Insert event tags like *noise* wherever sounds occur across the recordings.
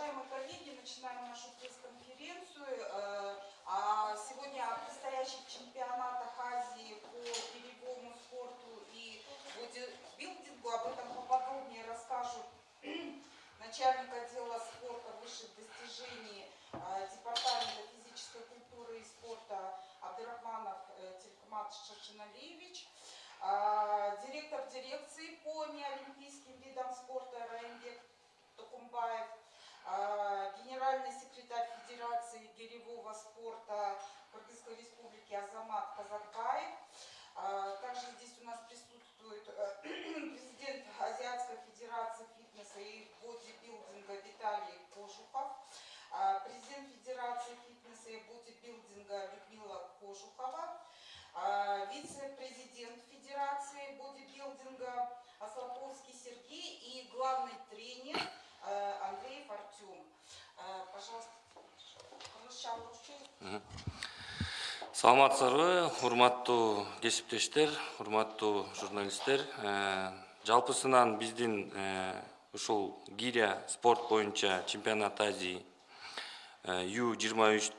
Уважаемые коллеги, начинаем нашу пресс-конференцию. Э, а сегодня о предстоящих чемпионатах Азии по перевому спорту и бодибилдингу. Об этом поподробнее расскажут начальник отдела спорта высших достижений э, Департамента физической культуры и спорта Абдурахманов э, Телекмат Шашиналиевич, директор дирекции по неолимпийским видам спорта Раимбек Токумбаев, генеральный секретарь Федерации гиревого спорта Кыргызской Республики Азамат Казакбаев. А, также здесь у нас присутствует э, *clears throat* президент Азиатской Федерации фитнеса и бодибилдинга Виталий Кожухов, а, президент Федерации фитнеса и бодибилдинга Людмила Кожухова, вице-президент Федерации бодибилдинга Аслаповский Сергей и главный тренер Андреев Артем. Э, пожалуйста, саламатсыздарбы урматтуу кесиптештер урматтуу журналисттер. Э, жалпысынан биздин ушул гиря спорт боюнча чемпионат азии ю жыйырма үч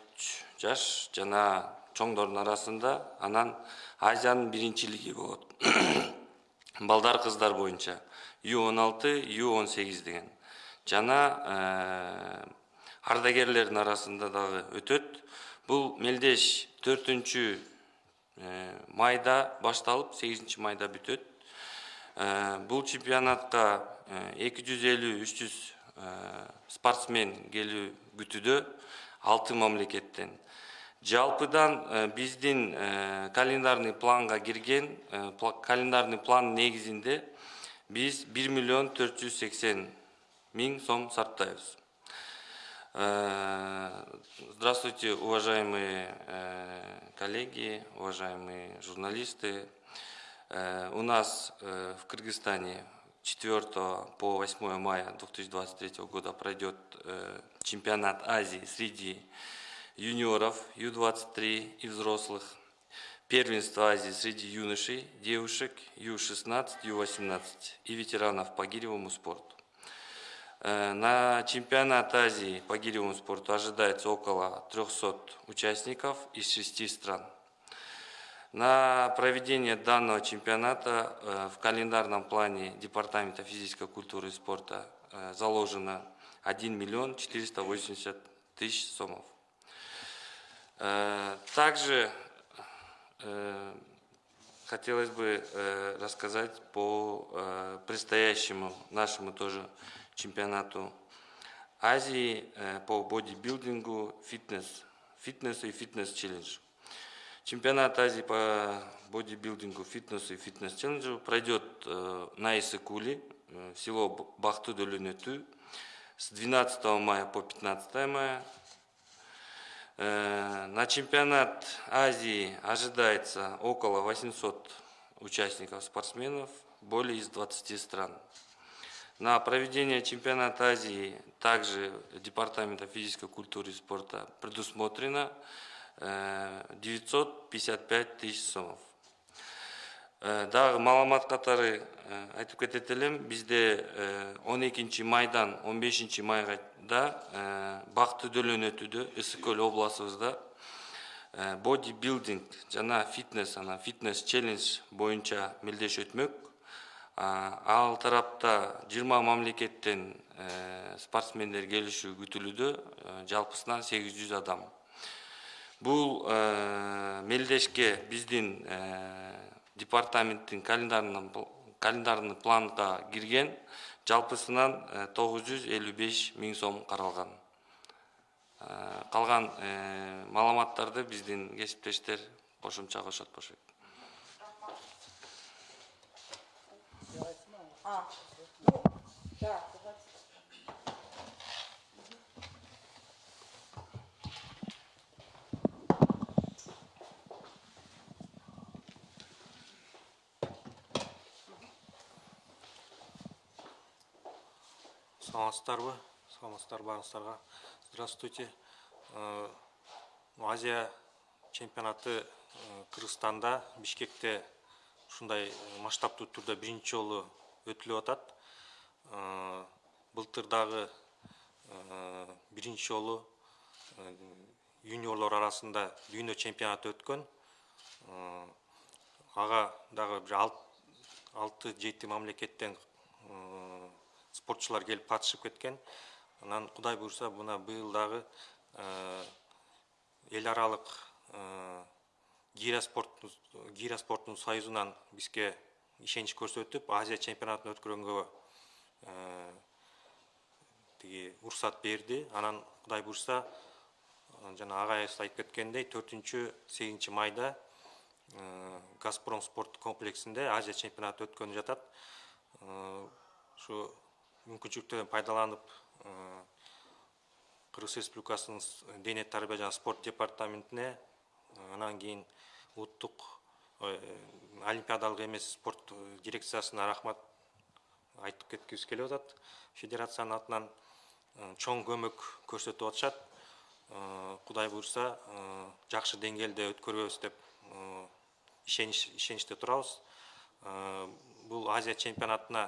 жаш жана чоңдордун арасында анан азиянын биринчилиги болот. *clears throat* Балдар кыздар боюнча ю он алты ю он сегиз деген жана э, ардагерлердин арасында дагы өтөт бул мелдеш төртүнчү э, майда башталып сегизинчи майда бүтөт бул чемпионатка 250-300 спортсмен келүү күтүүдө алты мамлекеттен жалпыдан э, биздин календарный планга кирген календарный план негизинде биз 1 миллион 480 Мин Сом Сартаевс. Э, здравствуйте, уважаемые э, коллеги, уважаемые журналисты. Э, у нас в Кыргызстане 4 по 8 мая 2023 года пройдет чемпионат Азии среди юниоров Ю-23 и взрослых, первенство Азии среди юношей, девушек Ю-16, Ю-18 и ветеранов по гиревому спорту на чемпионат Азии по гиревому спорту ожидается около 300 участников из шести стран. На проведение данного чемпионата э, в календарном плане Департамента физической культуры и спорта э, заложено 1 миллион 480 тысяч сомов. Также хотелось бы рассказать по предстоящему нашему тоже чемпионату Азии э, по бодибилдингу, фитнес, фитнесу и фитнес-челлендж. Чемпионат Азии по бодибилдингу, фитнесу и фитнес-челленджу пройдет э, на Исыкуле, э, село бахты дөлөнөтү с 12 мая по 15 мая. На чемпионат Азии ожидается около 800 участников, спортсменов, более из 20 стран. На проведение чемпионата Азии также Департамента физической культуры и спорта предусмотрено 955 э, тысяч сомов. Э, дагы маалымат катары э, айтып кетет элем бизде 12 майдан 15 майга да бак түдөлөн өтүүдө ысык көл областыбызда бодибилдинг жана фитнес анан фитнес челлендж боюнча мелдеш өтмөк ал тарапта жыйырма мамлекеттен э, спортсмендер келишүү күтүлүүдө э, жалпысынан сегиз жүз адам. Бул э, мелдешке биздин департаменттин календарный планга кирген жалпысынан тогуз жүз элүү беш миң сом каралган. Калган маалыматтарды биздин кесиптештер кошумча кошот болушат А, ну, да, давайте. саламатсыздарбы? Саламатсыздар баарыңыздарга здравствуйте. Э, азия чемпионаты э, кыргызстанда бишкекте ушундай масштабтуу түрдө биринчи жолу өтүлүп атат былтыр дагы биринчи жолу э, юниорлор арасында дүйнө чемпионаты өткөн Э, ага дагы бир алты жети мамлекеттен э, спортчулар келип катышып кеткен. Анан кудай буюрса мына быйыл дагы э, эл аралык гиря спорттун союзунан бизге ишенич көрсөтүп азия чемпионатын өткөргөнгө тиги уруксат берди. Анан кудай буюрса жана агайыбыз айтып кеткендей төртүнчү сегизинчи майда газпром спорт комплексинде азия чемпионаты өткөнүп жатат. Ушу мүмкүнчүлүктөрдөн пайдаланып кыргыз республикасынын дене тарбия жана спорт департаментине анан кийин улуттук олимпиадалык эмес спорт дирекциясына рахмат айтып кеткибиз келип атат федерациянын атынан чоң көмөк көрсөтүп атышат кудай буюрса жакшы деңгээлде өткөрөбүз деп ишенич ишеничте турабыз бул азия чемпионатына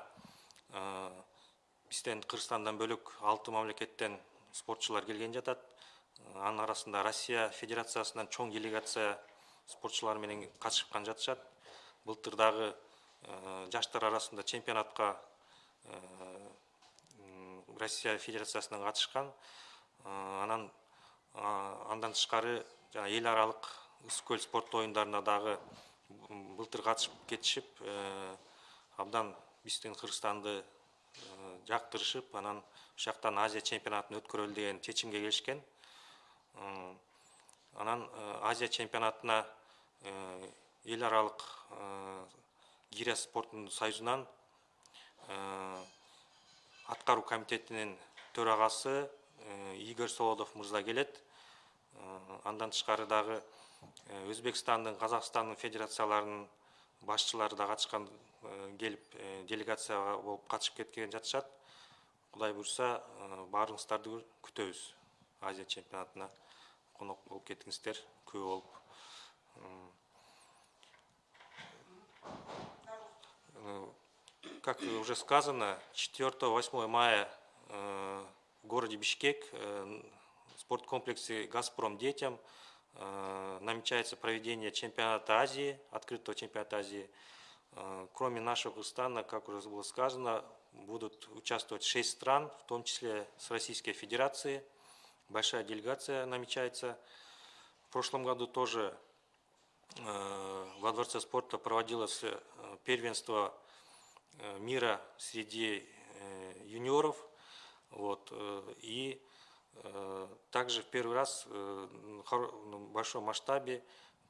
бизден кыргызстандан бөлөк алты мамлекеттен спортчулар келген жатат анын арасында россия федерациясынан чоң делегация спортчулар менен катышкан жатышат. Былтыр дагы жаштар арасында чемпионатка россия федерациясынан катышкан анан андан тышкары жана эл аралык ысык спорт оюндарына дагы былтыр катышып кетишип э, абдан биздин кыргызстанды э, жактырышып анан ушул жактан азия чемпионатын өткөрөлү деген чечимге келишкен анан э, азия чемпионатына эл аралык гиря спорттун союзунан аткаруу комитетинин төрагасы игорь солодов мырза келет андан тышкары дагы Э, өзбекстандын казакстандын федерацияларынын башчылары да катышкан э, келип э, делегация болуп катышып кеткен жатышат кудай буюрса баарыңыздарды күтөбүз азия чемпионатына. Конок болуп кетиңиздер күбө болуп как уже сказано 4-8 мая в городе Бишкек в спорткомплексе «Газпром детям» Э, намечается проведение чемпионата Азии, открытого чемпионата Азии. Э, кроме нашего Кыргызстана, как уже было сказано, будут участвовать шесть стран, в том числе с Российской Федерации. Большая делегация намечается. В прошлом году тоже э, во Дворце спорта проводилось первенство мира среди юниоров. Вот, и Э, также в первый раз э, в большом масштабе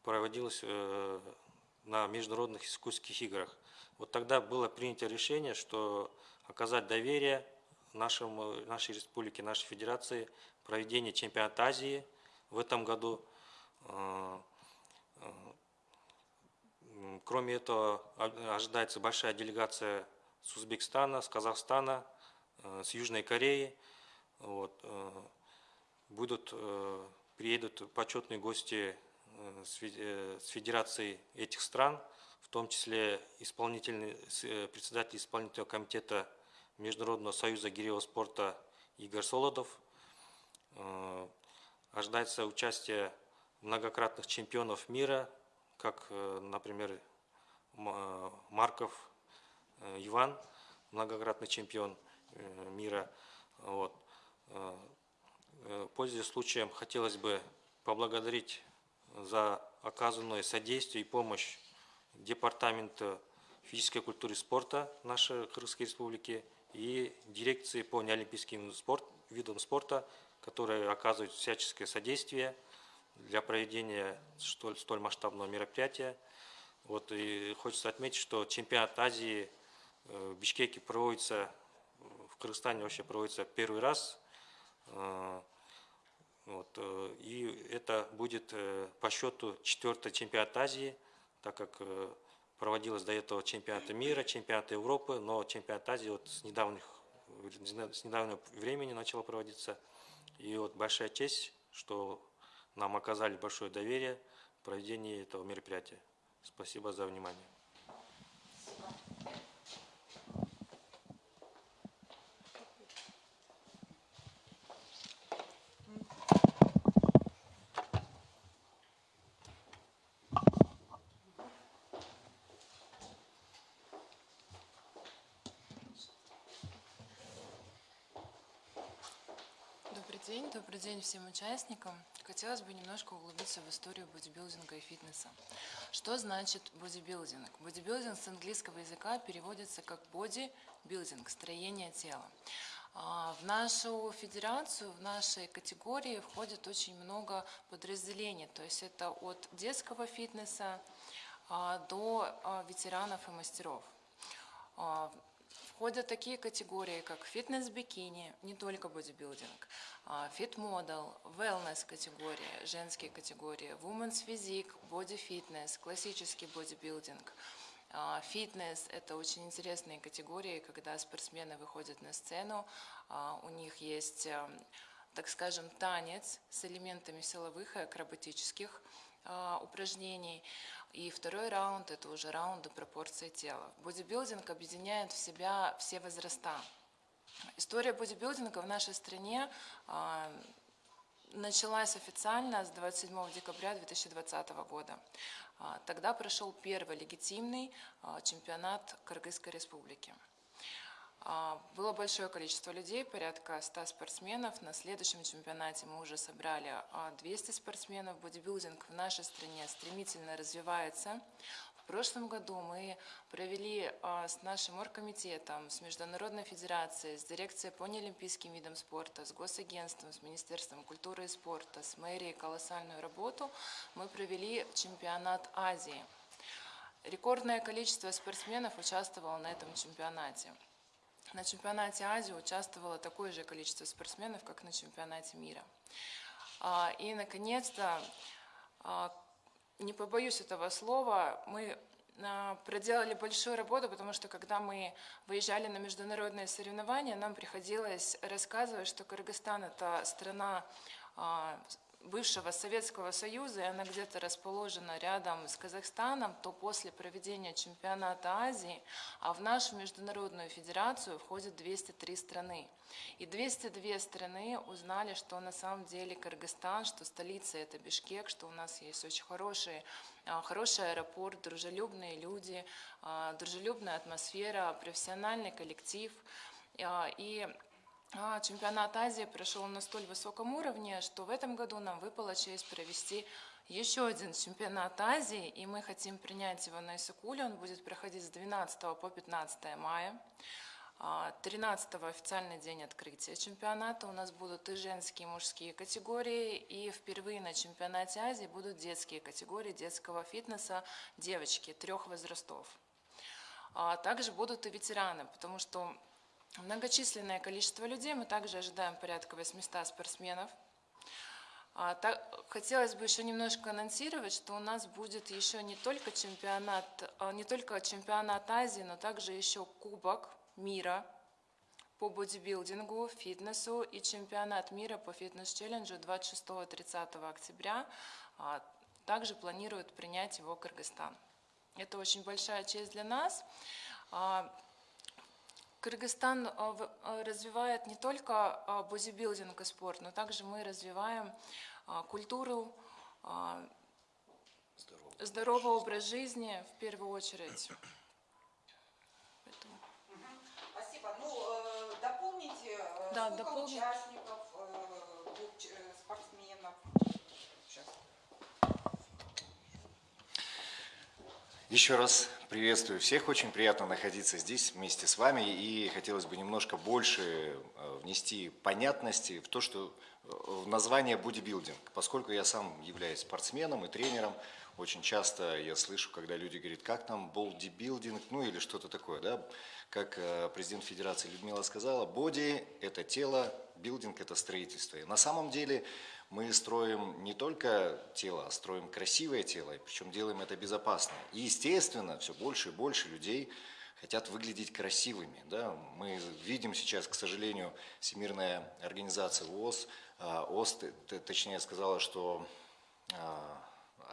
проводилось э, на международных искусских играх. Вот тогда было принято решение, что оказать доверие нашему, нашей республике, нашей федерации, проведение чемпионата Азии в этом году. Кроме этого, ожидается большая делегация с Узбекистана, с Казахстана, с Южной Кореи. Вот. Э, будут, э, приедут почетные гости э, с федерацией этих стран, в том числе председатель исполнительного комитета Международного союза гиревого спорта Игорь Солодов. Ожидается участие многократных чемпионов мира, как, например, Марков Иван, многократный чемпион мира. Вот. Э, э, пользуясь случаем, хотелось бы поблагодарить за оказанное содействие и помощь Департамента физической культуры и спорта нашей Кыргызской республики и дирекции по неолимпийским спорт, видам спорта, которые оказывают всяческое содействие для проведения столь, столь масштабного мероприятия. Вот, и хочется отметить, что чемпионат Азии э, в Бишкеке проводится, в Кыргызстане вообще проводится первый раз. Э, вот, э, и это будет по счету четвертый чемпионат Азии, так как проводилось до этого чемпионаты мира, чемпионаты Европы, но чемпионат Азии вот с, недавних, с недавнего времени начало проводиться. И вот большая честь, что нам оказали большое доверие в проведении этого мероприятия. Спасибо за внимание. день, добрый день всем участникам. Хотелось бы немножко углубиться в историю бодибилдинга и фитнеса. Что значит бодибилдинг? Бодибилдинг с английского языка переводится как бодибилдинг, строение тела. А, В нашу федерацию, в нашей категории входит очень много подразделений. То есть это от детского фитнеса а, до а, ветеранов и мастеров. А, Входят такие категории, как фитнес-бикини, не только бодибилдинг, фит-модел, wellness категории, женские категории, women's физик, боди-фитнес, классический бодибилдинг, а, Фитнес – это очень интересные категории, когда спортсмены выходят на сцену, а, у них есть, а, так скажем, танец с элементами силовых и акробатических. а, упражнений. И второй раунд – это уже раунды пропорции тела. Бодибилдинг объединяет в себя все возраста. История бодибилдинга в нашей стране а, началась официально с 27 декабря 2020 года. А, Тогда прошел первый легитимный а, чемпионат Кыргызской республики. А, Было большое количество людей, порядка 100 спортсменов. На следующем чемпионате мы уже собрали а, 200 спортсменов. Бодибилдинг в нашей стране стремительно развивается. В прошлом году мы провели а, с нашим оргкомитетом, с Международной федерацией, с дирекцией по неолимпийским видам спорта, с госагентством, с Министерством культуры и спорта, с мэрией колоссальную работу. Мы провели чемпионат Азии. Рекордное количество спортсменов участвовало на этом чемпионате. На чемпионате Азии участвовало такое же количество спортсменов, как на чемпионате мира. А, И, наконец-то, а, не побоюсь этого слова, мы а, проделали большую работу, потому что когда мы выезжали на международные соревнования, нам приходилось рассказывать, что Кыргызстан – это страна бывшего Советского Союза, и она где-то расположена рядом с Казахстаном, то после проведения чемпионата Азии, а в нашу международную федерацию входит 203 страны. И 202 страны узнали, что на самом деле Кыргызстан, что столица это Бишкек, что у нас есть очень хороший, а, хороший аэропорт, дружелюбные люди, а, дружелюбная атмосфера, профессиональный коллектив. А, И Чемпионат Азии прошел на столь высоком уровне, что в этом году нам выпала честь провести еще один чемпионат Азии, и мы хотим принять его на Исыкуле. Он будет проходить с 12 по 15 мая. А, 13 официальный день открытия чемпионата. У нас будут и женские, и мужские категории, и впервые на чемпионате Азии будут детские категории детского фитнеса девочки трех возрастов. А Также будут и ветераны, потому что Многочисленное количество людей, мы также ожидаем порядка 800 спортсменов. А, Хотелось бы еще немножко анонсировать, что у нас будет еще не только чемпионат, а, не только чемпионат Азии, но также еще Кубок мира по бодибилдингу, фитнесу и чемпионат мира по фитнес-челленджу 26-30 октября. А, Также планируют принять его Кыргызстан. Это очень большая честь для нас. Кыргызстан в- а, развивает не только а, бодибилдинг и спорт, но также мы развиваем культуру, а, здоровый образ жизни в первую очередь. Поэтому Спасибо. Ну, э, дополните, э, Да, сколько дополню. участников, э, э, спортсменов? Сейчас. Еще раз приветствую всех. Очень приятно находиться здесь вместе с вами. И хотелось бы немножко больше э, внести понятности в то, что э, в название бодибилдинг. Поскольку я сам являюсь спортсменом и тренером, очень часто я слышу, когда люди говорят, как там бодибилдинг, ну или что-то такое. Да? Как э, президент Федерации Людмила сказала, боди – это тело, билдинг – это строительство. И на самом деле мы строим не только тело, а строим красивое тело, причем делаем это безопасно. И, естественно, все больше и больше людей хотят выглядеть красивыми. Да? Мы видим сейчас, к сожалению, Всемирная организация ООС, а, т- точнее, сказала, что а,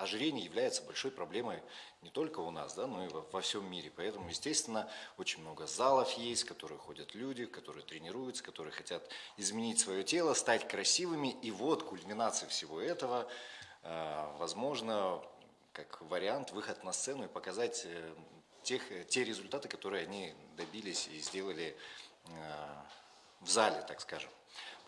ожирение является большой проблемой не только у нас, да, но и во, во всем мире. Поэтому, естественно, очень много залов есть, в которые ходят люди, которые тренируются, которые хотят изменить свое тело, стать красивыми. И вот кульминация всего этого, э, возможно, как вариант, выход на сцену и показать э, тех, те результаты, которые они добились и сделали э, в зале, так скажем.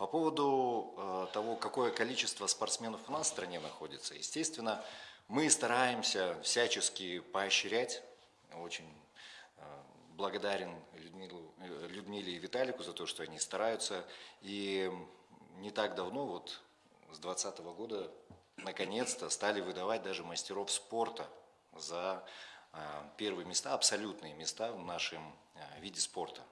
По поводу э, того, какое количество спортсменов у нас в стране находится, естественно, мы стараемся всячески поощрять. Очень э, благодарен Людмилу, э, Людмиле и Виталику за то, что они стараются. И не так давно, вот с 2020 года, наконец-то стали выдавать даже мастеров спорта за э, первые места, абсолютные места в нашем э, виде спорта.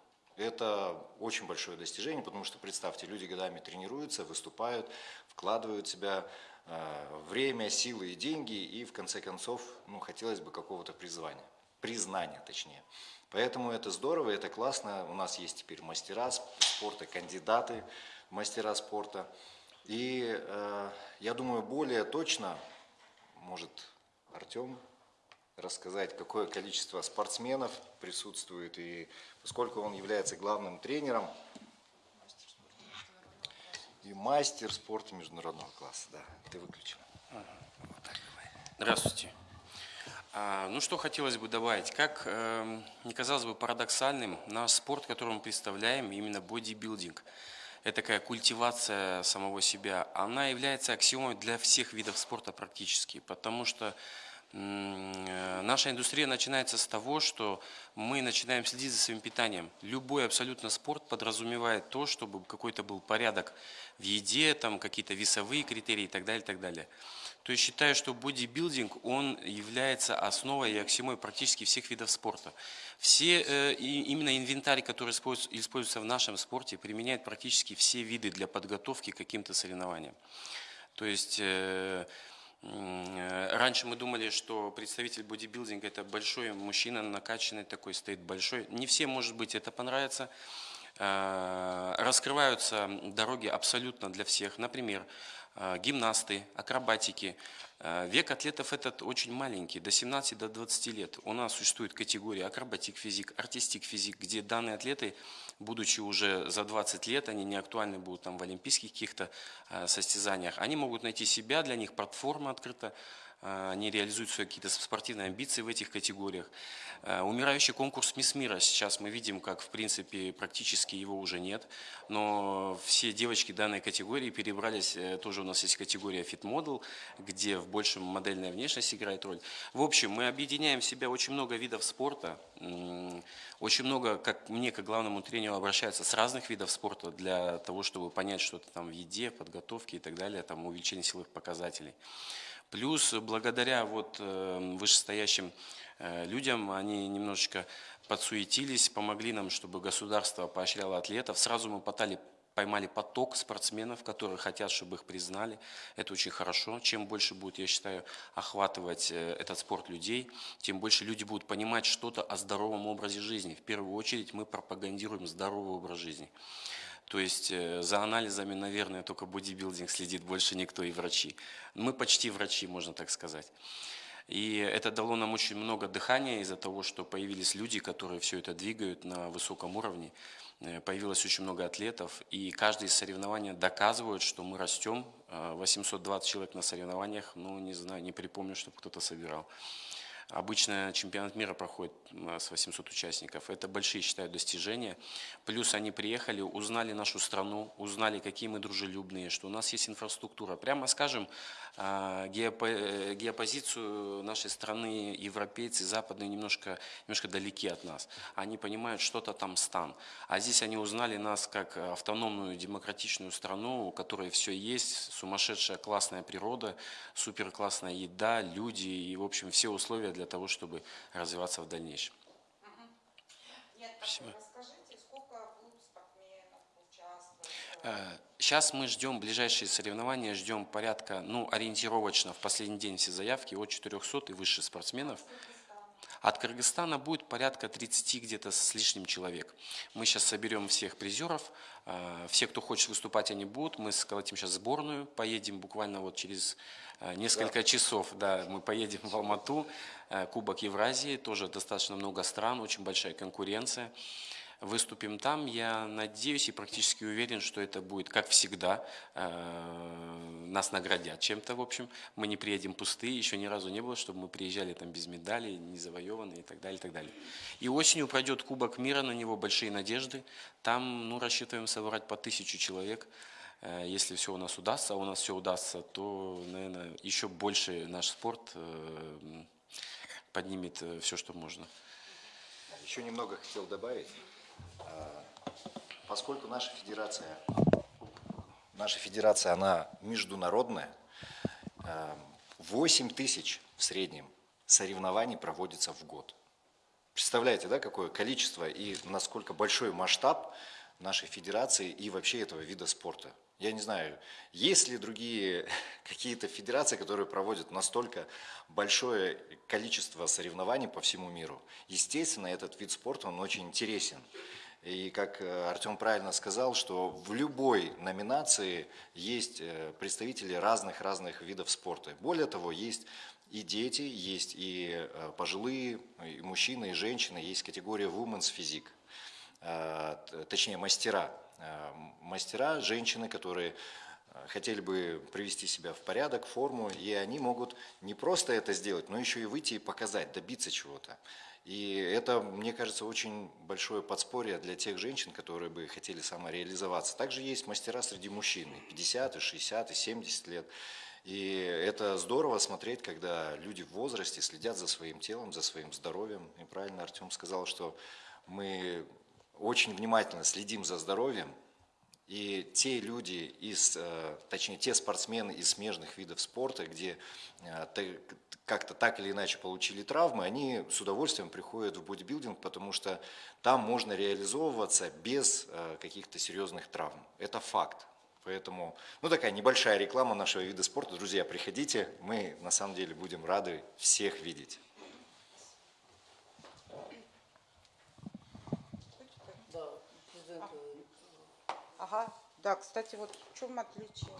Это очень большое достижение, потому что, представьте, люди годами тренируются, выступают, вкладывают в себя э, время, силы и деньги, и в конце концов, ну, хотелось бы какого-то призвания, признания точнее. Поэтому это здорово, это классно. У нас есть теперь мастера спорта, кандидаты в мастера спорта. И э, я думаю, более точно, может, Артем рассказать, какое количество спортсменов присутствует, и поскольку он является главным тренером и мастер спорта международного класса. Да, ты выключил. Здравствуйте. А, Ну что хотелось бы добавить, как эм, не казалось бы парадоксальным, наш спорт, который мы представляем, именно бодибилдинг, это такая культивация самого себя, она является аксиомой для всех видов спорта практически, потому что наша индустрия начинается с того, что мы начинаем следить за своим питанием. Любой абсолютно спорт подразумевает то, чтобы какой-то был порядок в еде, там какие-то весовые критерии и так далее, и так далее. То есть считаю, что бодибилдинг, он является основой и аксиомой практически всех видов спорта. Все, э, именно инвентарь, который используется, в нашем спорте, применяет практически все виды для подготовки к каким-то соревнованиям. То есть э, э, раньше мы думали, что представитель бодибилдинга это большой мужчина, накачанный такой, стоит большой. Не всем, может быть, это понравится. Э, Раскрываются дороги абсолютно для всех. Например, э, гимнасты, акробатики. Э, Век атлетов этот очень маленький, до 17 до 20 лет. У нас существует категория акробатик физик, артистик физик, где данные атлеты, будучи уже за 20 лет, они не актуальны будут там в олимпийских каких-то э, состязаниях, они могут найти себя, для них платформа открыта, э, они реализуют свои какие-то спортивные амбиции в этих категориях. Э, Умирающий конкурс «Мисс Мира» сейчас мы видим, как в принципе практически его уже нет, но все девочки данной категории перебрались, э, тоже у нас есть категория Fit Model, где в большем модельная внешность играет роль. В общем, мы объединяем в себя очень много видов спорта, очень много, как мне, как главному тренеру, обращаются с разных видов спорта для того, чтобы понять что-то там в еде, подготовке и так далее, там увеличение силовых показателей. Плюс благодаря вот э, вышестоящим э, людям они немножечко подсуетились, помогли нам, чтобы государство поощряло атлетов. Сразу мы потали, поймали поток спортсменов, которые хотят, чтобы их признали. Это очень хорошо. Чем больше будет, я считаю, охватывать э, этот спорт людей, тем больше люди будут понимать что-то о здоровом образе жизни. В первую очередь мы пропагандируем здоровый образ жизни. То есть э, за анализами, наверное, только бодибилдинг следит больше никто и врачи. Мы почти врачи, можно так сказать. И это дало нам очень много дыхания из-за того, что появились люди, которые все это двигают на высоком уровне. Э, Появилось очень много атлетов, и каждое из соревнований доказывает, что мы растем. Э, 820 человек на соревнованиях, ну, не знаю, не припомню, чтобы кто-то собирал. Обычно чемпионат мира проходит с 800 участников. Это большие, считаю, достижения. Плюс они приехали, узнали нашу страну, узнали, какие мы дружелюбные, что у нас есть инфраструктура. Прямо скажем, а, э, геопозицию нашей страны европейцы западные немножко, немножко далеки от нас. Они понимают, что-то там стан. А здесь они узнали нас как автономную демократичную страну, у которой все есть, сумасшедшая классная природа, супер классная еда, люди и, в общем, все условия для того, чтобы развиваться в дальнейшем. Нет, Спасибо. расскажите, сколько будут спортсменов участвовать? Сейчас мы ждем ближайшие соревнования, ждем порядка, ну, ориентировочно в последний день все заявки от 400 и выше спортсменов. От Кыргызстана будет порядка 30 где-то с лишним человек. Мы сейчас соберем всех призеров, э, все, кто хочет выступать, они будут. Мы сколотим сейчас сборную, поедем буквально вот через э, несколько часов, да, мы поедем в Алмату, Э, Кубок Евразии, тоже достаточно много стран, очень большая конкуренция. Выступим там. Я надеюсь и практически уверен, что это будет, как всегда, э, нас наградят чем-то, в общем. Мы не приедем пустые, еще ни разу не было, чтобы мы приезжали там без медалей, не завоеванные и так далее, и так далее. И осенью пройдет Кубок мира, на него большие надежды. Там, ну, рассчитываем собрать по тысячу человек. Э, Если все у нас удастся, а у нас все удастся, то, наверное, еще больше наш спорт э, поднимет все, что можно. Еще немного хотел добавить. А, Поскольку наша федерация, наша федерация, она международная, а, 8 тысяч в среднем соревнований проводится в год. Представляете, да, какое количество и насколько большой масштаб нашей федерации и вообще этого вида спорта. Я не знаю, есть ли другие *laughs* какие-то федерации, которые проводят настолько большое количество соревнований по всему миру. Естественно, этот вид спорта, он очень интересен. И как э, Артем правильно сказал, что в любой номинации есть э, представители разных-разных видов спорта. Более того, есть и дети, есть и э, пожилые, и мужчины, и женщины, есть категория Women's Physique, точнее мастера. Мастера, женщины, которые хотели бы привести себя в порядок, форму, и они могут не просто это сделать, но еще и выйти и показать, добиться чего-то. И это, мне кажется, очень большое подспорье для тех женщин, которые бы хотели самореализоваться. Также есть мастера среди мужчин, и 50, и 60, и 70 лет. И это здорово смотреть, когда люди в возрасте следят за своим телом, за своим здоровьем. И правильно Артем сказал, что мы очень внимательно следим за здоровьем, и те люди, из, э, точнее, те спортсмены из смежных видов спорта, где э, как-то так или иначе получили травмы, они с удовольствием приходят в бодибилдинг, потому что там можно реализовываться без э, каких-то серьезных травм. Это факт. Поэтому, ну такая небольшая реклама нашего вида спорта. Друзья, приходите, мы на самом деле будем рады всех видеть. Да, президент, э, Ага, да, кстати, вот в чем отличие?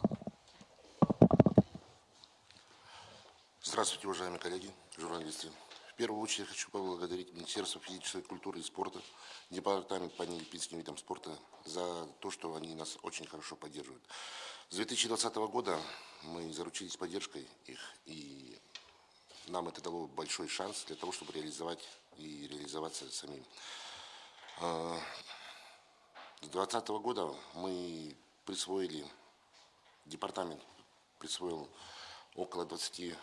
Здравствуйте, уважаемые коллеги, журналисты. В первую очередь хочу поблагодарить Министерство физической культуры и спорта, Департамент по олимпийским видам спорта за то, что они нас очень хорошо поддерживают. С 2020 года мы заручились поддержкой их, и нам это дало большой шанс для того, чтобы реализовать и реализоваться самим. С 2020 года мы присвоили, департамент присвоил около 20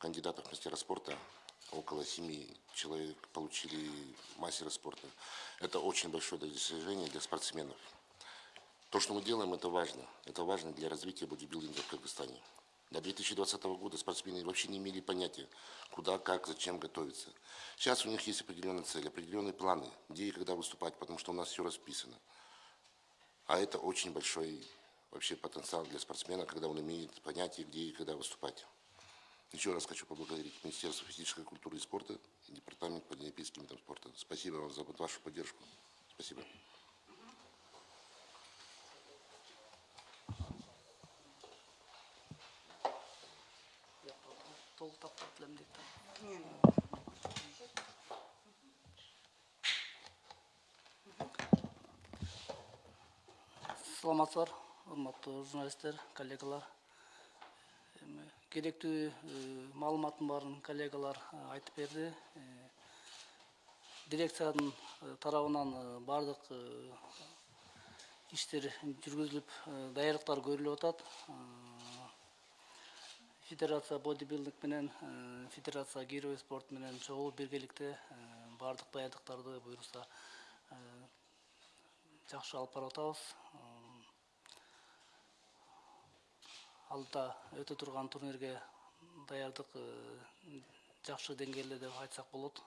кандидатов мастера спорта, около семи человек получили мастера спорта. Это очень большое достижение для спортсменов. То, что мы делаем, это важно. Это важно для развития бодибилдинга в Кыргызстане. До 2020 года спортсмены вообще не имели понятия, куда, как, зачем готовиться. Сейчас у них есть определенные цели, определенные планы, где и когда выступать, потому что у нас все расписано. А это очень большой вообще потенциал для спортсмена, когда он имеет понятие, где и когда выступать. Еще раз хочу поблагодарить Министерство физической культуры и спорта и Департамент по олимпийским видам спорта. Спасибо вам за вашу поддержку. Спасибо. Толық тапсырып білемін саламатсыздар урматтуу журналисттер коллегалар эми керектүү маалыматтын коллегалар айтып берди дирекциянын э, тарабынан баардык иштер жүргүзүлүп э, даярдыктар көрүлүп Э, федерация бодибилдинг менен э, федерация гирой спорт менен чогуу биргеликте э, баардык даярдыктарды буюрса э, жакшы алып барып атабыз. Алда өтө турган турнирге даярдык жакшы деңгээлде деп айтсак болот.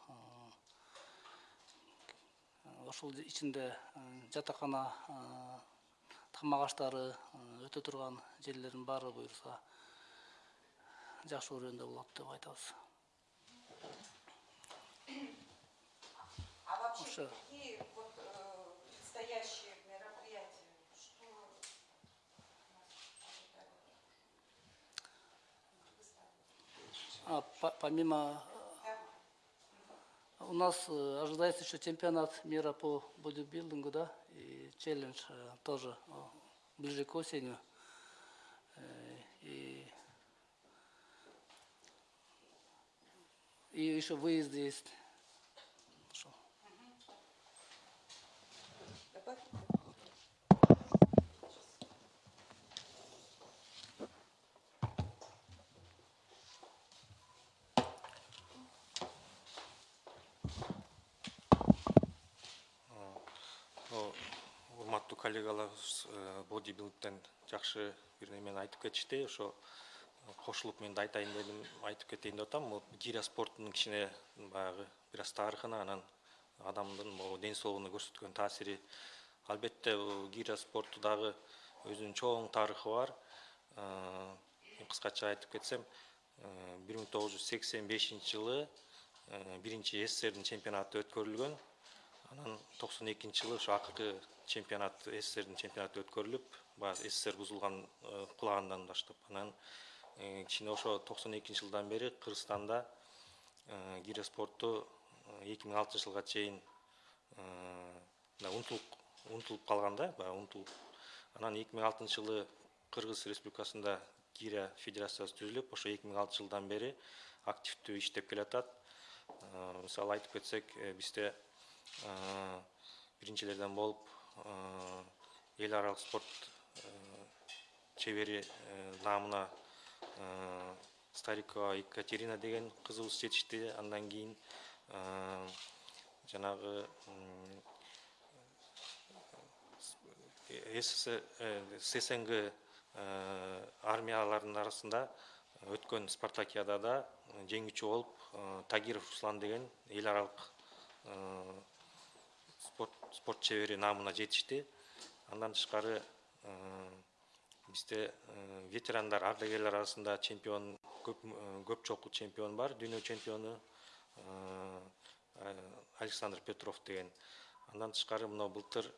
Ошол ичинде жатакана тамак аштары өтө турган жерлердин баары буюрса жакшы өрөөндө болот деп айтабыз А вообще какие вот э, предстоящие мероприятия? Что у нас ожидает? А, по- помимо э, у нас э, ожидается еще чемпионат мира по бодибилдингу, да, и челлендж э, тоже ближе к осени. Э, и еще выезд есть. Что? Добавь. О, урматтуу коллегаларыбыз э, бодибилдтен жакшы бир немени айтып кетишти ошо кошулуп мен да айтайын дедим айтып кетейин деп атам. Бул гиря спортунун кичине баягы бир аз тарыхына анан адамдын могу ден соолугуна көрсөткөн таасири. Албетте бул гиря спорту дагы өзүнүн чоң тарыхы бар. Э, кыскача айтып кетсем бир миң тогуз жүз сексен бешинчи жылы э, биринчи сссрдин чемпионаты өткөрүлгөн. Анан токсон экинчи жылы ошо акыркы чемпионат сссрдин чемпионаты өткөрүлүп баягы ссср бузулган э, кулагандан баштап анан э, кичине ошо токсон экинчи жылдан бери кыргызстанда э, гиря спорту эки миң алтынчы жылга чейин э, мына унутулуп калган да баягы унутулуп. Анан эки миң алтынчы жылы кыргыз республикасында гиря федерациясы түзүлүп ошо эки миң алтынчы жылдан бери активдүү иштеп келатат. Э, мисалы айтып кетсек э, бизде э, биринчилерден болуп э, эл аралык спорт э, чебери э, наамына э, старикова екатерина деген кызыбыз жетишти. Андан кийин э, жанагы м, СССР э, ССНГ э, армияларынын арасында өткөн спартакиадада жеңүүчү болуп э, тагиров руслан деген эл аралык э, спорт спорт чебери наамына жетишти. Андан тышкары бизде э, ветерандар ардагерлер арасында чемпион көп көп жолку чемпион бар дүйнө чемпиону александр петров деген андан тышкары мына былтыр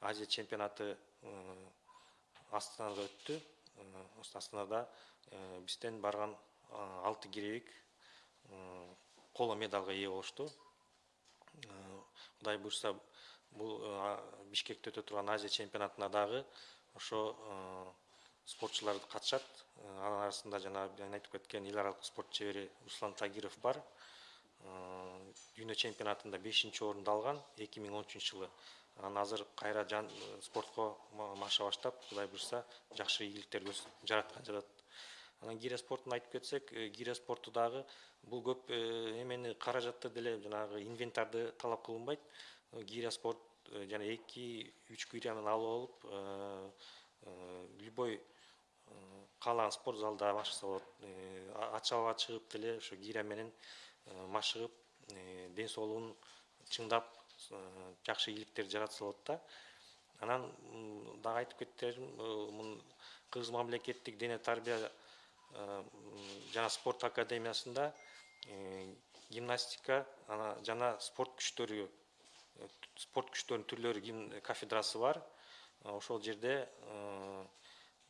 азия чемпионаты астанада өттү осы астанада бизден барган э, алты киребик коло медалга ээ болушту Э, кудай буюрса бул э, а- бишкекте өтө турган азия чемпионатына дагы ошо э, спортчулар катышат. Э, анын арасында жанагы мен айтып кеткен эл аралык спорт чебери руслан тагиров бар. Э, дүйнө чемпионатында бешинчи орунду алган эки миң он үчүнчү жылы. Анан азыр кайра жан спортко ма- маша баштап кудай буюрса жакшы ийгиликтер жараткан жатат. Анан гиря спортун айтып кетсек гиря спорту дагы бул көп эмени каражатты деле жанагы инвентарды талап кылынбайт. Гиря спорт жана эки үч гиряны алып алып э, э, любой э, каалаган спорт залда машыса болот Э, а- ачык абага чыгып деле ошо гиря менен э, машыгып э, ден соолугун чыңдап э, жакшы ийгиликтер жаратса болот да. Анан дагы айтып кетерим э, мун кыргыз мамлекеттик дене тарбия э, жана спорт академиясында э, гимнастика ана жана спорт күчтөрү э, спорт күчтөрүнүн түрлөрү кафедрасы бар. Э, ошол жерде э,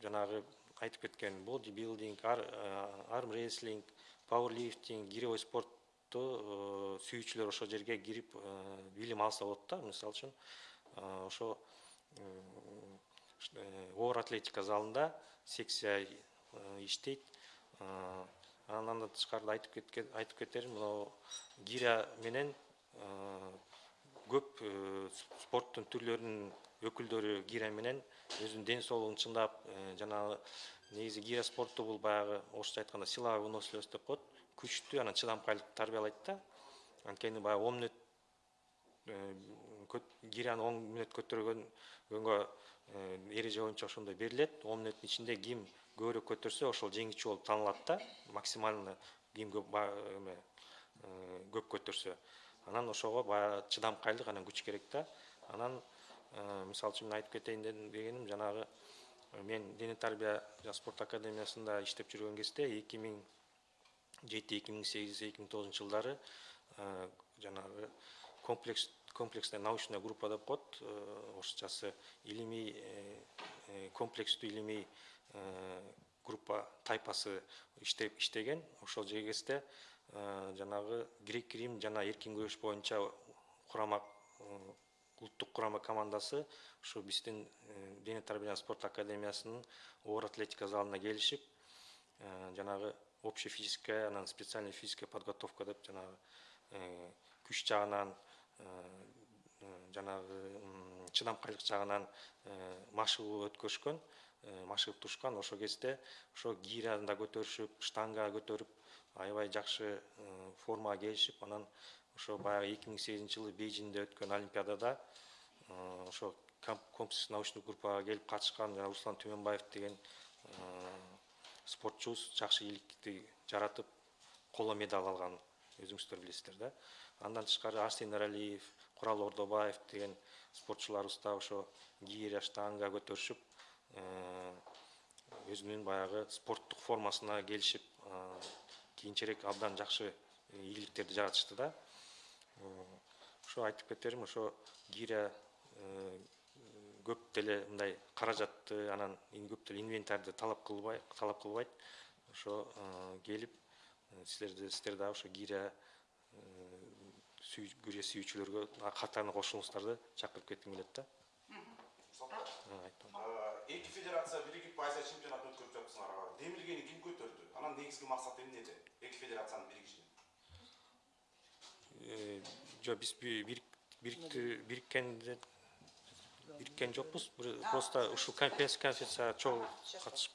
жанагы айтып кеткен бодибилдинг ар- э, пауэрлифтинг гиревой спортту сүйүүчүлөр ошол жерге кирип билим алса болот да мисалы үчүн. Ошо оор атлетика залында секция иштейт. Э, андан тышкары айтып кетерим мынау гиря менен көп э, с- спорттун түрлөрүнүн өкүлдөрү гиря менен өзүнүн ден соолугун чыңдап э, жанагы негизи гиря спорту бул баягы орусча айтканда силовая выносливость деп коет күчтүү анан чыдамкайлык тарбиялайт да. Анткени баягы он мүнөт э, гиряны он мүнөт көтөргөнгө эреже боюнча ошондой берилет он мүнөттүн ичинде ким көбүрөөк көтөрсө ошол жеңүүчү болуп таанылат да. Максимально ким көп көп көтөрсө анан ошого баягы чыдамкайлык анан күч керек да. Анан э, мисалы үчүн мен айтып кетейин дегеним жанагы э, мен дене тарбия жана спорт академиясында иштеп жүргөн кезде эки миң жети эки миң сегиз эки миң тогузунчу жылдары э, жанагы комплекс комплексная научная группа деп коет орусчасы илимий комплекстүү илимий группа тайпасы иштеген. Ошол кезде жанагы грек рим жана эркин күрөш боюнча курама э, улуттук курама командасы ушу биздин э, дене тарбия спорт академиясынын оор атлетика залына келишип э, жанагы общая физическая анан специальная физическая подготовка деп жанагы э, күч жагынан э, э, жанагы чыдамкайлык жагынан э, машыгуу өткөрүшкөн э, машыгып турушкан ошол кезде ошо гиряны да көтөрүшүп штанга көтөрүп аябай жакшы э, формага келишип анан ошо баягы эки миң сегизинчи жылы бейжиңде өткөн олимпиадада э, ошо ком- комплекс научный группага келип катышкан жана руслан түмөнбаев деген э, спортчубуз жакшы ийгиликти жаратып коло медаль алган өзүңүздөр билесиздер да? Андан тышкары арсен эралиев курал ордобаев деген спортчуларыбыз да ошо гиря штанга көтөрүшүп өзүнүн баягы спорттук формасына келишип кийинчерээк абдан жакшы ийгиликтерди жаратышты да. Э, ошо айтып кетерим ошо гиря э, көп деле мындай каражатты анан көп деле инвентарьды талап кылбай талап кылбайт. Ошо э, келип э, силерди сиздер дагы ошо гиря гиря сүйүүчүлөргө катарына кошулуңуздарды чакырып кетким келет да. Э, эки федерация биригип азия чемпионатын өткөрүп жатыпсыңар демилгени ким көтөрдү? Анан негизги максаты эмнеде эки федерациянын биригишинин Э, жок биз бириккенде бириккен жокпуз. Бир- просто ушул конференц- конференцияга чогуу катышып.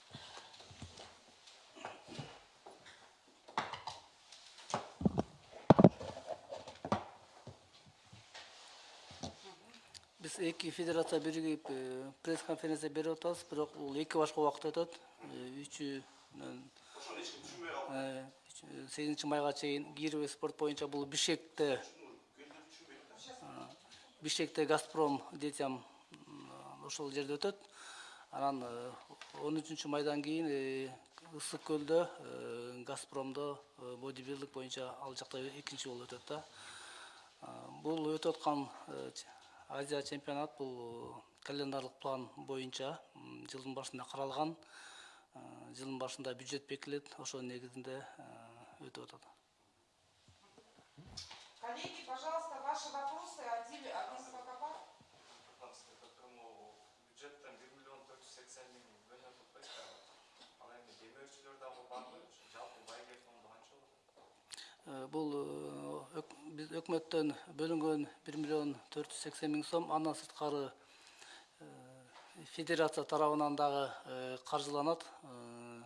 Биз эки федерация биригип э, пресс конференция берип атабыз бирок бул эки башка убакытта өтөт үчү ошону эч ким түшүнбөй калды. Сегизинчи майга чейин гировый спорт боюнча бул бишкекте а, бишкекте газпром детям ошол жерде өтөт. Анан э, он үчүнчү майдан кийин э, ысык көлдө э, газпромдо э, бодибилдинг боюнча ал жакта экинчи болуп өтөт да. Бул өтүп аткан э, азия чемпионат бул э, календарлык план боюнча жылдын башында каралган. Э, жылдын башында бюджет бекитилет ошонун негизинде өтүп атат. Коллеги, пожалуйста, ваши вопросы. Пока бюджеттен бир миллион төрт жүз сексен миң. Бөлүнүп атпайбы ал эми демөөрчүлөр дагы барбы жалпы байгек фонду канча болот? Э, бул э, биз өкмөттөн бөлүнгөн бир миллион төрт жүз сексен миң сом андан сырткары федерация тарабынан дагы э, каржыланат Э,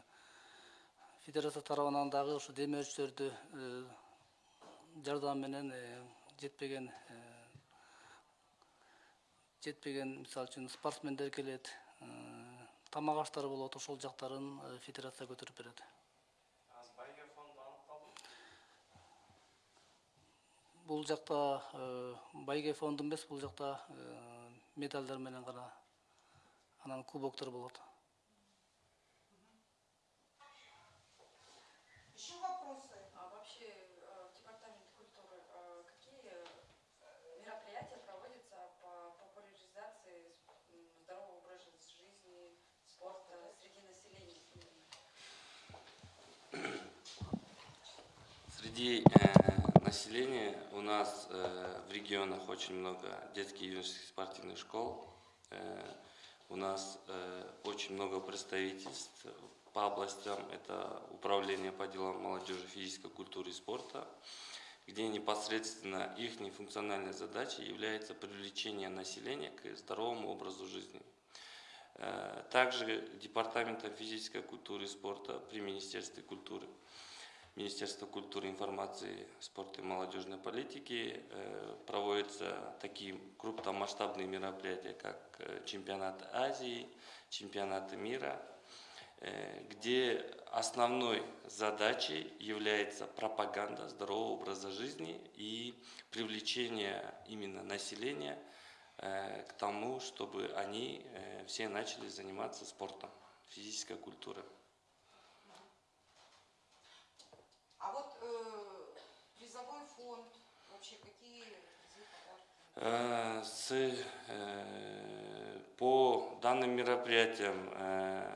федерация тарабынан дагы ушу демөөрчүлөрдү э, жардам менен э, жетпеген э, жетпеген мисалы үчүн спортсмендер келет э, тамак аштары болот ошол жактарын э, федерация көтөрүп берет бул жакта э, байге фонду эмес бул жакта э, медалдар менен гана анан кубоктор болот Еще вопросы? А вообще э, в Департаменте культуры э, какие э, мероприятия проводятся по популяризации здорового образа жизни, спорта среди населения? Среди э, населения у нас э, в регионах очень много детских и юношеских спортивных школ. Э, у нас э, очень много представительств по областям. Это управление по делам молодежи, физической культуры и спорта, где непосредственно их функциональной задачей является привлечение населения к здоровому образу жизни. Э, Также Департаментом физической культуры и спорта при Министерстве культуры Министерства культуры, информации, спорта и молодежной политики э, проводятся такие крупномасштабные мероприятия, как э, чемпионаты Азии, чемпионаты мира, э, где основной задачей является пропаганда здорового образа жизни и привлечение именно населения к тому, чтобы они все начали заниматься спортом, физической культурой. А вот э, призовой фонд, вообще какие призы, подарки? Э, С, э, по данным мероприятиям, э,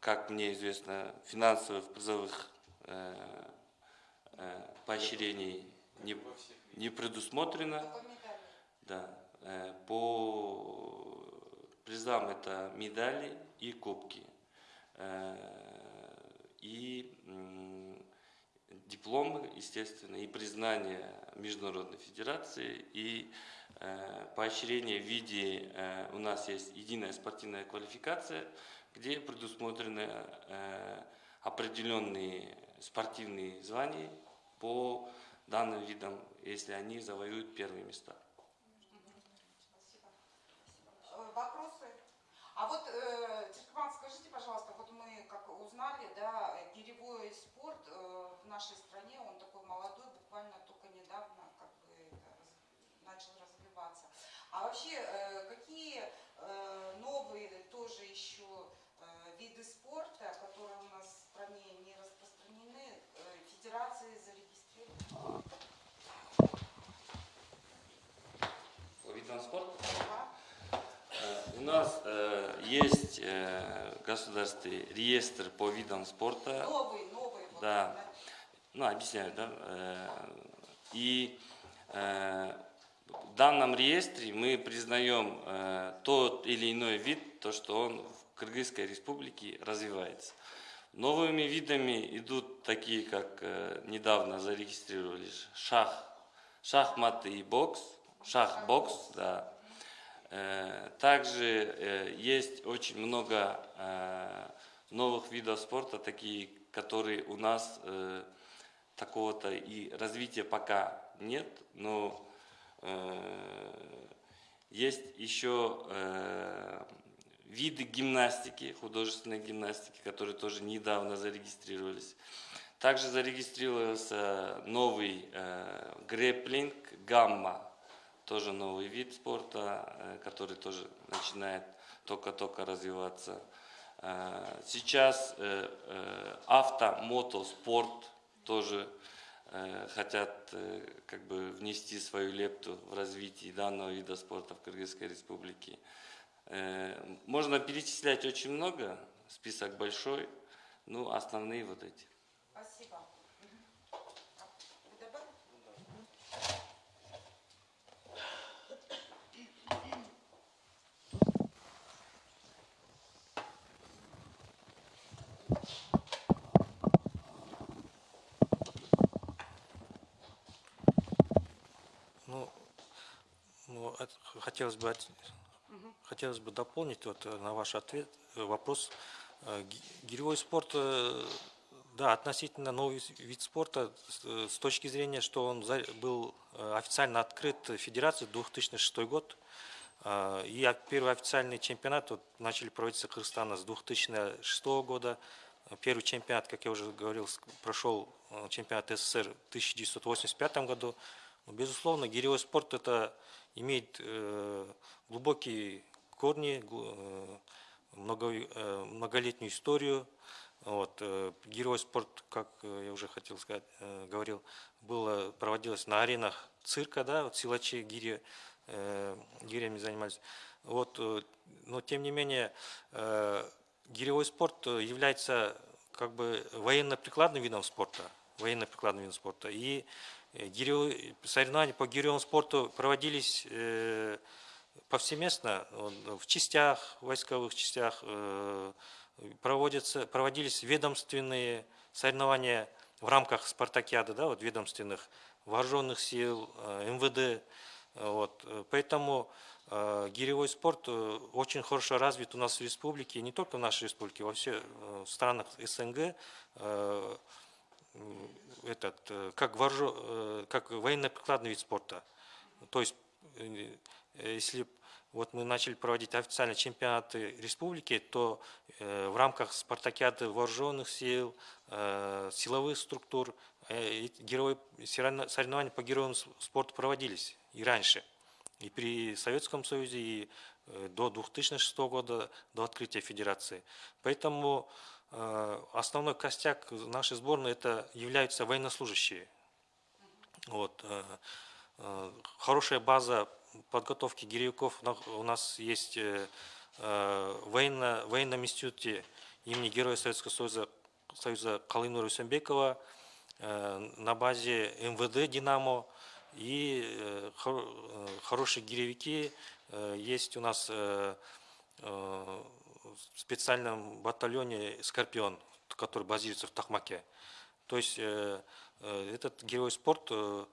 как мне известно, финансовых призовых э, э, поощрений не, не предусмотрено. Да. Э, По призам это медали и кубки. Э, И дипломы, естественно, и признание Международной Федерации, и э, поощрение в виде, э, у нас есть единая спортивная квалификация, где предусмотрены э, определенные спортивные звания по данным видам, если они завоюют первые места. Э, Вопросы? А вот, э, Тиркман, скажите, пожалуйста, вот мы как узнали, да, э, гиревой спорт э, в нашей стране, он такой молодой, буквально только недавно как бы это начал развиваться. А вообще, э, какие э, новые тоже еще э, виды спорта, которые у нас в стране не распространены, федерации зарегистрированы? По видам спорта? Да? У нас э, есть э, государственный реестр по видам спорта. Новые, новые. вот, Да. Ну, объясняю, да. Э, И э, в данном реестре мы признаем э, тот или иной вид, то, что он в Кыргызской республике развивается. Новыми видами идут такие, как недавно зарегистрировались шах, шахматы и бокс, шах-бокс, да. Также есть очень много новых видов спорта, такие, которые у нас такого-то и развития пока нет, но э, есть еще э, виды гимнастики, художественной гимнастики, которые тоже недавно зарегистрировались. Также зарегистрировался новый э, грэпплинг, гамма, тоже новый вид спорта, э, который тоже начинает только-только развиваться. Э, Сейчас э, э, автомотоспорт тоже э, хотят э, как бы внести свою лепту в развитие данного вида спорта в Кыргызской республике. Э, Можно перечислять очень много, список большой, ну основные вот эти. Спасибо. Мгм. А, вы добавите? Ну, ну, это хотелось бы от- хотелось бы дополнить вот э, на ваш ответ э, вопрос. Э, ги- Гиревой спорт, да, относительно новый вид спорта с точки зрения, что он был официально открыт Федерацией 2006 год. И первый официальный чемпионат вот, начали проводиться Кыргызстана с 2006 года. Первый чемпионат, как я уже говорил, прошел чемпионат СССР в 1985 году. Ну, Безусловно, гиревой спорт это имеет э, глубокие корни, э, э, многолетнюю историю. Вот, гиревой спорт, как я уже хотел сказать, говорил, было, проводилось на аренах цирка, да, вот силачи гири, гирями занимались. Вот, но тем не менее, гиревой спорт является как бы военно-прикладным видом спорта, военно-прикладным видом спорта. И соревнования по гиревому спорту проводились э, повсеместно он в частях, войсковых частях э, проводятся, проводились ведомственные соревнования в рамках спартакиады, да, вот ведомственных вооруженных сил, э, МВД. Вот. э, Поэтому э, гиревой спорт э, очень хорошо развит у нас в республике, не только в нашей республике, во всех э, странах СНГ. э, этот, э, как, вооружо- э, как военно-прикладный вид спорта. То есть, э, если вот мы начали проводить официальные чемпионаты республики, то в рамках спартакиады вооруженных сил, силовых структур, герои, соревно- соревнования по героям спорта проводились и раньше. И при Советском Союзе, и до 2006 года, до открытия Федерации. Поэтому основной костяк нашей сборной это являются военнослужащие. Вот, э, э, хорошая база подготовки гиревиков у нас есть э, в военно, военном институте имени Героя Советского Союза, Союза Калынура Усенбекова. э, на базе МВД «Динамо». И хор- хорошие гиревики есть у нас специальном батальоне «Скорпион», который базируется в Тахмаке. То есть э, э, этот герой спорт э,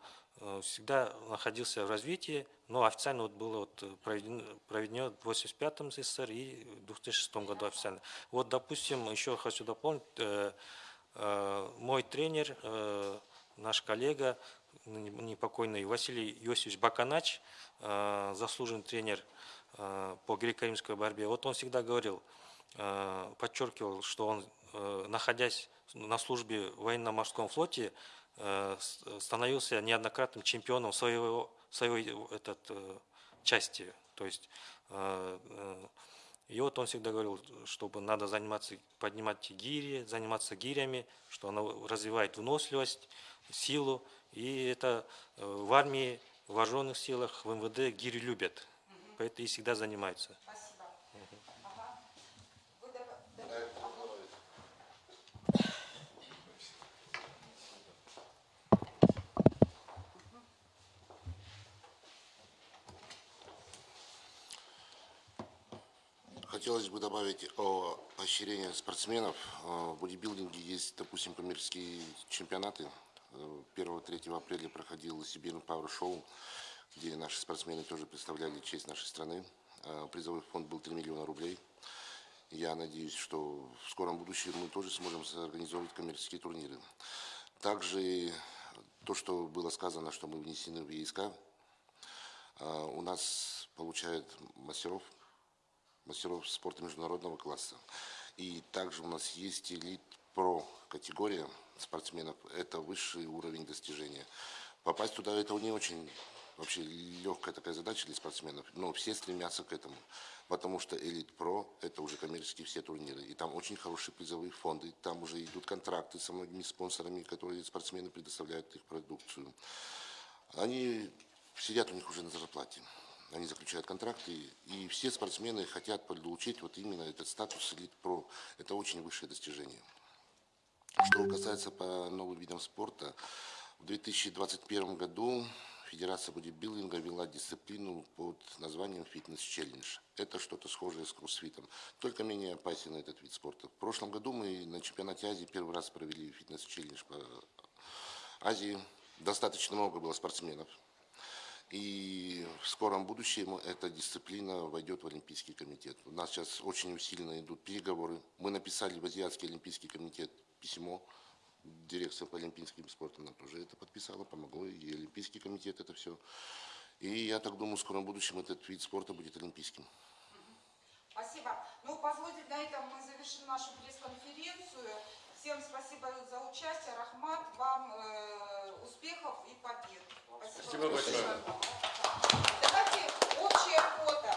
всегда находился в развитии, но официально вот было вот проведено, проведено в 85-м СССР и в 2006 году официально. Вот, допустим, еще хочу дополнить, мой тренер, наш коллега, непокойный Василий Иосифович Баканач, заслуженный тренер по греко-римской борьбе. Вот он всегда говорил, э, подчеркивал, что он, э, находясь на службе в военно-морском флоте, э, становился неоднократным чемпионом своего, своей этот, э, части. То есть, э, э, и вот он всегда говорил, чтобы надо заниматься, поднимать гири, заниматься гирями, что оно развивает выносливость, силу. И это э, в армии, в вооруженных силах, в МВД гири любят. Поэтому и всегда занимаются. Спасибо. Ага. Вы доп- доп- Хотелось бы добавить о поощрении спортсменов. Э, В бодибилдинге есть, допустим, коммерческие чемпионаты. Э, 1-3 апреля проходил Сибирь Power Show, где наши спортсмены тоже представляли честь нашей страны. Э, Призовой фонд был 3 миллиона рублей. Я надеюсь, что в скором будущем мы тоже сможем организовывать коммерческие турниры. Также то, что было сказано, что мы внесены в ЕСК, э, у нас получают мастеров мастеров спорта международного класса. И также у нас есть элит про категория спортсменов. Это высший уровень достижения. Попасть туда это не очень вообще легкая такая задача для спортсменов, но все стремятся к этому, потому что элит про это уже коммерческие все турниры, и там очень хорошие призовые фонды, там уже идут контракты со многими спонсорами, которые спортсмены предоставляют их продукцию. Они сидят у них уже на зарплате. Они заключают контракты, и все спортсмены хотят получить вот именно этот статус элит про. Это очень высшее достижение. Что касается по новым видам спорта, в 2021 году Федерация бодибилдинга ввела дисциплину под названием фитнес-челлендж. Это что-то схожее с кроссфитом, только менее опасен этот вид спорта. В прошлом году мы на чемпионате Азии первый раз провели фитнес-челлендж по Азии. Достаточно много было спортсменов. И в скором будущем эта дисциплина войдет в Олимпийский комитет. У нас сейчас очень усиленно идут переговоры. Мы написали в Азиатский Олимпийский комитет письмо дирекция по олимпийским спортам нам тоже это подписала, помогло, и Олимпийский комитет это все. И я так думаю, в скором будущем этот вид спорта будет олимпийским. Спасибо. Ну, позвольте, на этом мы завершим нашу пресс-конференцию. Всем спасибо за участие. Рахмат, вам э, успехов и побед. Спасибо, спасибо большое. Давайте общая фото.